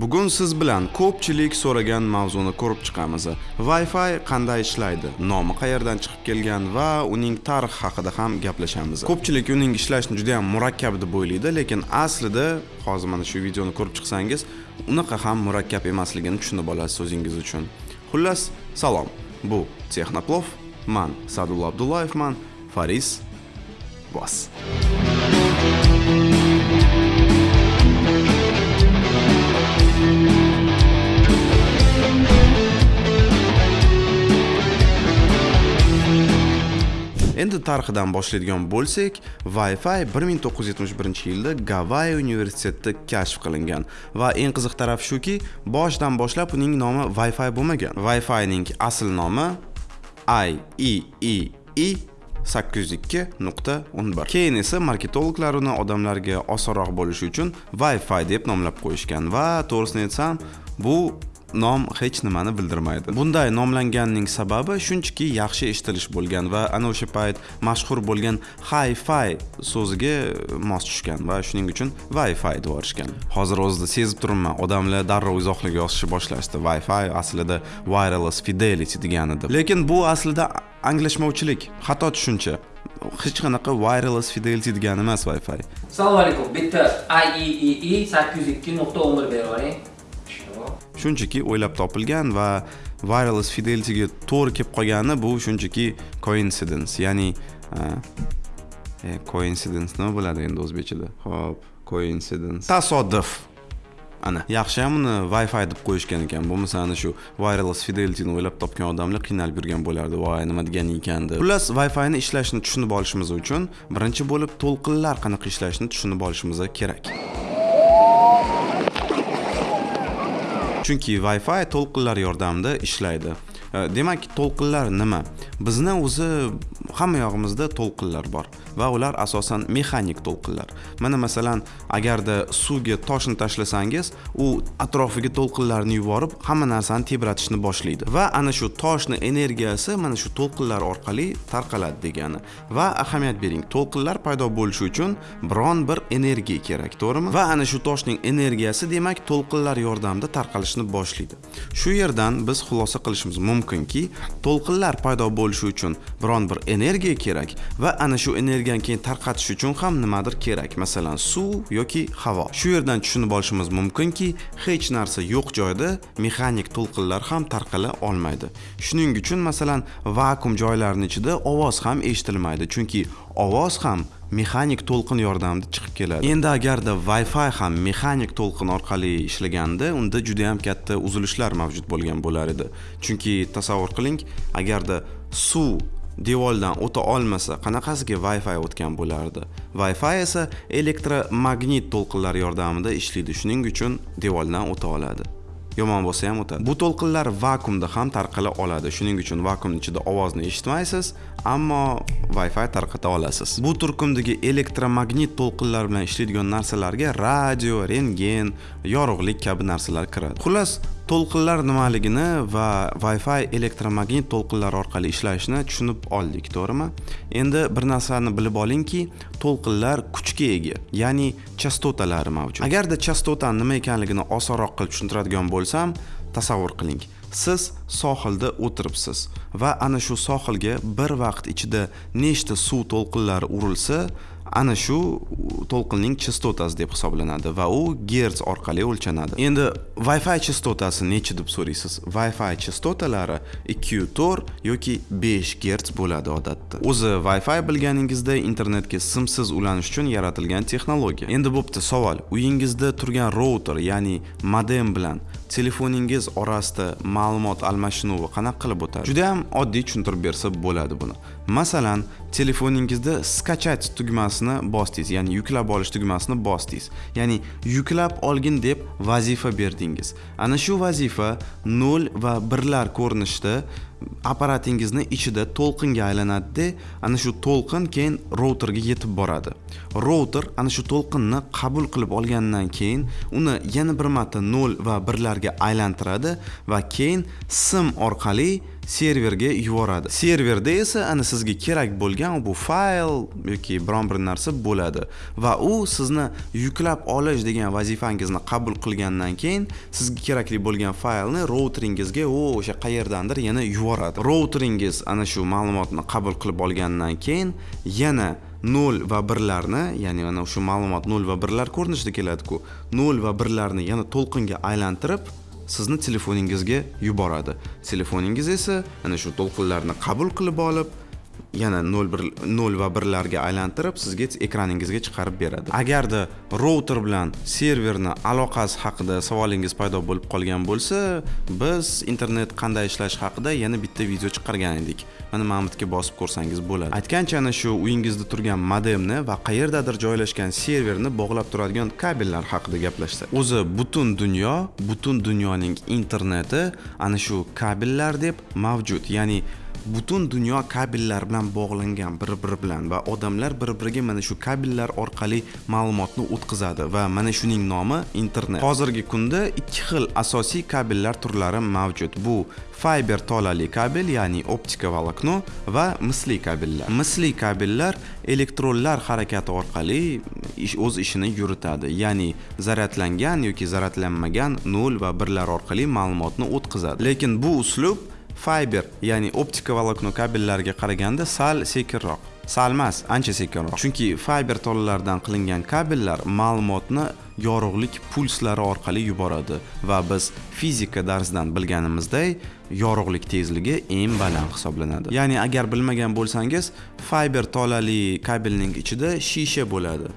Bugun siz bilan ko'pchilik so'ragan mavzuni ko'rib chiqamiz. Wi-Fi qanday ishlaydi, nomi qayerdan chiqib kelgan va uning tarixi haqida ham gaplashamiz. Ko'pchilik uning ishlashini juda ham murakkab deb o'ylaydi, lekin aslida hozir mana shu videoni ko'rib chiqsangiz, unaqa ham murakkab emasligini tushunib olasiz o'zingiz uchun. Xullas, salom. Bu Texnoplov, men Sadul Abdullayevman, Faris Bos. Endi tarixidan boshlaydigan bo'lsak wi-fi 1971 yilda gavayi universitetida kashf qilingan. Va eng qiziq taraf shuki boshidan boshlab uning nomi wi-fi bo'lmagan. Wi-fi ning asl nomi IEEE 802.11 keyin esa marketologlar uni odamlarga osonroq bo'lishi uchun wi-fi deb nomlab qo'yishgan. Va to'g'risini aytsam bu nom hech nimani bildirmaydi. Bunday nomlanganning sababi shunchaki yaxshi eshitilish bo'lgan va ana o'sha payt mashhur bo'lgan hi fi so'ziga mos tushgan va shuning uchun wi fi deb hozir o'zida sezib turibman odamlar darrov izohlarga yozishni boshlashdi. Wi fi aslida wireless fidelity degani deb lekin bu aslida anglashmovchilik. Xato tushuncha hech qanaqa wireless fidelity degani emas wi fi assalomu alaykum bitta IEEE 802.11 berib yuboring shunchaki o'ylab topilgan va wireless fidelityga to'g'ri kelib qolgani bu shunchaki coincidence ya'ni e, coincidence nima bo'ladi endi o'zbekchada? Ho'p coincidence. Tasodif. Ana yaxshi ham uni wi-fi deb qo'yishgan ekan. Bo'lmasa ana shu wireless fidelityni o'ylab topgan odamlar qiynalib yurgan bo'lardi. Voy nima degani ekan deb. Xullas wi-fi ni ishlashini tushunib olishimiz uchun birinchi bo'lib to'lqinlar qanaqa ishlashini tushunib olishimiz kerak chunki wi-fi to'lqinlar yordamida ishlaydi. E, demak to'lqinlar nima? Bizni o'zi hamma yog'imizda to'lqinlar bor. Va ular asosan mexanik to'lqinlar. Mana masalan agarda suvga toshni tashlasangiz u atrofiga to'lqinlarni yuborib hamma narsani tebratishni boshlaydi. Va ana shu toshni energiyasi mana shu to'lqinlar orqali tarqaladi degani. Va ahamiyat bering to'lqinlar paydo bo'lishi uchun biron bir energiya kerak to'g'rimi? Va ana shu toshning energiyasi demak to'lqinlar yordamida tarqalishni boshlaydi. Shu yerdan biz xulosa qilishimiz mumkinki to'lqinlar paydo bo'lishi uchun biron bir energiya kerak va ana shu energiya yildan keyin tarqatish uchun ham nimadir kerak. Masalan suv yoki havo. Shu yerdan tushunib olishimiz mumkinki hech narsa yo'q joyda mexanik to'lqinlar ham tarqala olmaydi. Shuning uchun masalan vakuum joylarni ichida ovoz ham eshitilmaydi chunki ovoz ham mexanik to'lqin yordamida chiqib keladi. Endi agarda wi-fi ham mexanik to'lqin orqali ishlaganda unda juda ham katta uzilishlar mavjud bo'lgan bo'lar edi. Chunki tasavvur qiling agarda suv devordan o'ta olmasa qanaqasiga wi-fi o'tgan bo'lardi? Wi-fi esa elektromagnit to'lqinlar yordamida ishlaydi shuning uchun devordan o'ta oladi. Yomon bo'lsa ham o'tadi. Bu to'lqinlar vakuumda ham tarqala oladi. Shuning uchun vakuum ichida ovozni eshitmaysiz ammo wi-fi tarqata olasiz. Bu turkumdagi elektromagnit to'lqinlar bilan ishlaydigan narsalarga radio rentgen yorug'lik kabi narsalar kiradi. Xullas to'lqinlar nimaligini va wi-fi elektromagnit to'lqinlar orqali ishlashini tushunib oldik to'g'rimi? Endi bir narsani bilib olingki to'lqinlar kuchga ega. Ya'ni chastotalari mavjud. Agarda chastota nima ekanligini osonroq qilib tushuntiradigan bo'lsam tasavvur qiling. Siz sohilda o'tiribsiz va ana shu sohilga bir vaqt ichida nechta suv to'lqinlari urilsa ana shu to'lqinning chastotasi deb hisoblanadi va u gerts orqali o'lchanadi. Endi wi-fi chastotasi necha deb so'raysiz? Wi-fi chastotalari 204 yoki 5 gerts bo'ladi odatda. O'zi wi-fi bilganingizda internetga simsiz ulanish uchun yaratilgan texnologiya. Endi bo'pti savol. Uyingizda turgan router ya'ni modem bilan telefoningiz orasida ma'lumot almashinuvi qanaqa qilib o'tadi? Juda ham oddiy tushuntirib bersa bo'ladi buni. Masalan telefoningizda skachat tugmasini bosdingiz ya'ni yuklab olish tugmasini bosdingiz. Ya'ni yuklab olgin deb vazifa berdingiz. Ana shu vazifa nol va birlar ko'rinishida apparatingizni ichida to'lqinga aylanadida ana shu to'lqin keyin routerga yetib boradi. Router ana shu to'lqinni qabul qilib olgandan keyin uni yana bir marta nol va birlarga aylantiradi va keyin sim orqali serverga yuboradi. Serverda esa ana sizga kerak bo'lgan bu fayl yoki biron bir narsa bo'ladi va u sizni yuklab olish degan vazifangizni qabul qilgandan keyin sizga kerakli bo'lgan faylni routeringizga u o'sha qayerdandir yana yuboradi. Routeringiz ana shu ma'lumotni qabul qilib olgandan keyin yana nol va birlarni ya'ni mana shu ma'lumot nol va birlar ko'rinishida keladi-ku nol va birlarni yana to'lqinga aylantirib sizni telefoningizga yuboradi. Telefoningiz esa ana shu to'lqinlarni qabul qilib olib yana 0 bir 0 va 1 larga aylantirib sizga ekraningizga chiqarib beradi. Agarda router bilan serverni aloqasi haqida savolingiz paydo bo'lib qolgan bo'lsa biz internet qanday ishlashi haqida yana bitta video chiqargan edik. Mana mana bosib ko'rsangiz bo'ladi. Aytgancha ana shu uyingizda turgan modemni va qayerdadir joylashgan serverni bog'lab turadigan kabellar haqida gaplashsak. O'zi butun dunyo butun dunyoning interneti ana shu kabellar deb mavjud. Ya'ni butun dunyo kabellar bilan bog'langan bir biri bilan va odamlar bir biriga mana shu kabellar orqali ma'lumotni o'tkazadi va mana shuning nomi internet. Hozirgi kunda ikki xil asosiy kabellar turlari mavjud. Bu fiber tolali kabel ya'ni optika volokno va misli kabellar. Misli kabellar elektronlar harakati orqali ish o'z ishini yuritadi ya'ni zaryadlangan yoki zaryadlanmagan nol va birlar orqali ma'lumotni o'tkazadi. Lekin bu uslub fiber ya'ni optika volokno kabellariga qaraganda sal sekinroq. Sal emas ancha sekinroq. Chunki fiber tolalaridan qilingan kabellar ma'lumotni yorug'lik pulslari orqali yuboradi va biz fizika darsidan bilganimizdek yorug'lik tezligi eng baland hisoblanadi. Ya'ni agar bilmagan bo'lsangiz fiber tolali kabelning ichida shisha bo'ladi.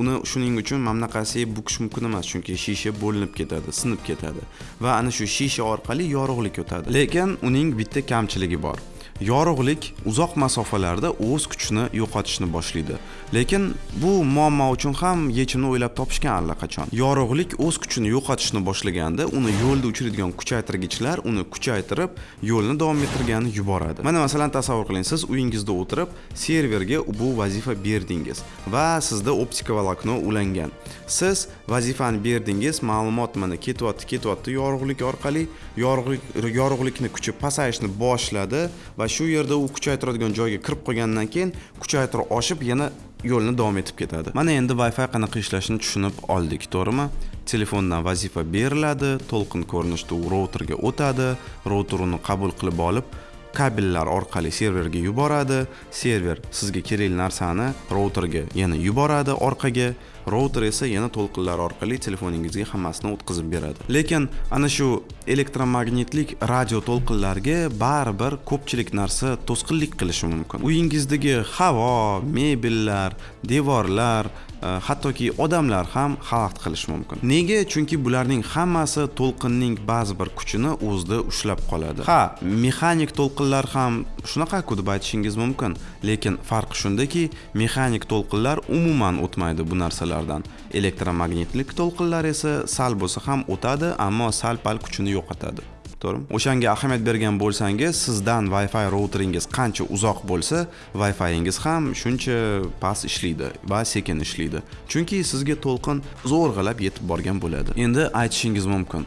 Uni shuning uchun mana bunaqasiga bukish mumkin emas chunki shisha bo'linib ketadi sinib ketadi va ana shu shisha orqali yorug'lik o'tadi lekin uning bitta kamchiligi bor. Yorug'lik uzoq masofalarda o'z kuchini yo'qotishni boshlaydi. Lekin bu muammo uchun ham yechimni o'ylab topishgan allaqachon yorug'lik o'z kuchini yo'qotishni boshlaganda uni yo'lda uchiradigan kuchaytirgichlar uni kuchaytirib yo'lni davom ettirgani yuboradi. Mana masalan tasavvur qiling siz uyingizda o'tirib serverga bu vazifa berdingiz va sizda optika volokno ulangan. Siz vazifani berdingiz ma'lumot mana ketyapti ketyapti yorug'lik orqali yorug'lik yorug'likni kuchi pasayishni boshladi va shu yerda u kuchaytiradigan joyga kirib qolgandan keyin kuchaytirib oshib yana yo'lni davom etib ketadi. Mana endi wi fi qanaqa ishlashini tushunib oldik to'g'rimi? Telefondan vazifa beriladi to'lqin ko'rinishda u routerga o'tadi router uni qabul qilib olib kabellar orqali serverga yuboradi server sizga kerakli narsani routerga yana yuboradi orqaga. Router esa yana to'lqinlar orqali telefoningizga hammasini o'tkazib beradi. Lekin ana shu elektromagnitlik radio to'lqinlarga baribir ko'pchilik narsa to'sqinlik qilishi mumkin. Uyingizdagi havo mebellar devorlar e, hattoki odamlar ham xalaqit qilishi mumkin. Nega? Chunki bularning hammasi to'lqinning ba'zi bir kuchini o'zida ushlab qoladi. Ha mexanik to'lqinlar ham shunaqa-ku deb aytishingiz mumkin. Lekin farqi shundaki mexanik to'lqinlar umuman o'tmaydi bu narsalar to'lqinlardan elektromagnitlik to'lqinlar esa sal bo'lsa ham o'tadi ammo sal pal kuchini yo'qotadi. To'g'rimi? O'shanga ahamiyat bergan bo'lsangiz sizdan wi fi routeringiz qancha uzoq bo'lsa wi fiingiz ham shuncha past ishlaydi va sekin ishlaydi. Chunki sizga to'lqin zo'rg'alab yetib borgan bo'ladi. Endi aytishingiz mumkin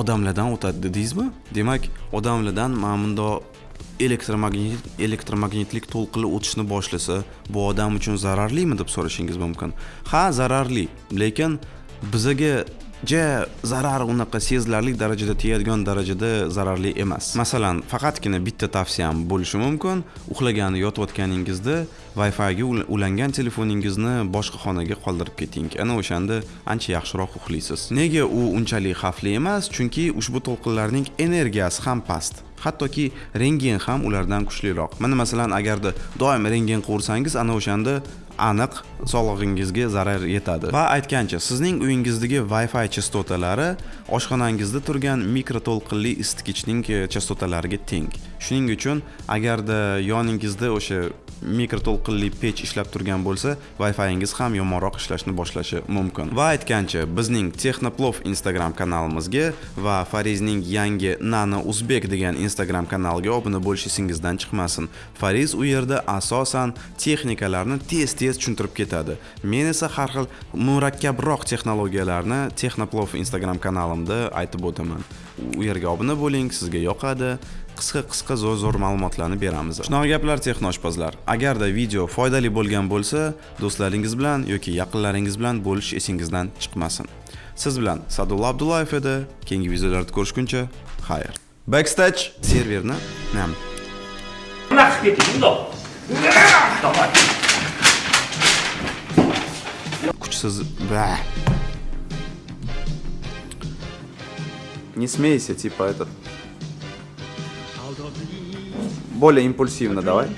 odamlardan o'tadi dedingizmi? Demak odamlardan mana bundoq elektromagnit elektromagnitlik to'lqini o'tishni boshlasa bu odam uchun zararlimi deb so'rashingiz mumkin? Ha zararli lekin bizaga ja zarar unaqa sezilarli darajada tegadigan darajada zararli emas. Masalan faqatgina bitta tavsiyam bo'lishi mumkin. Uxlagani yotayotganingizda wi figa ulangan telefoningizni boshqa xonaga qoldirib keting. Ana o'shanda ancha yaxshiroq uxlaysiz. Nega u unchalik xavfli emas? Chunki ushbu to'lqinlarning energiyasi ham past. Hattoki rentgen ham ulardan kuchliroq. Mana masalan agarda doim rentgen qilursangiz ana o'shanda aniq sog'lig'ingizga zarar yetadi. Va aytgancha sizning uyingizdagi wi fi chastotalari oshxonangizda turgan mikroto'lqinli isitgichning chastotalariga teng. Shuning uchun agarda yoningizda o'sha mikroto'lqinli pech ishlab turgan bo'lsa wi fiingiz ham yomonroq ishlashni boshlashi mumkin. Va aytgancha bizning texnoplov instagram kanalimizga va farizning yangi nano uzbek degan instagram kanaliga obuna bo'lish esingizdan chiqmasin. Fariz u yerda asosan texnikalarni tez tez tushuntirib ketadi. Men esa har xil murakkabroq texnologiyalarni texnoplov instagram kanalimda aytib o'taman. U yerga obuna bo'ling sizga yoqadi. Qisqa qisqa zo'r zo'r ma'lumotlarni beramiz. Shunaqa gaplar texnoshpazlar. Agarda video foydali bo'lgan bo'lsa do'stlaringiz bilan yoki yaqinlaringiz bilan bo'lish esingizdan chiqmasin. Siz bilan sadulla abdullayev edi. Keyingi videolarda ko'rishguncha xayr. Backstage serverni nam. Bundoq kuchsiz Ба. Не смейся, типа этот. Более импульсивно давай.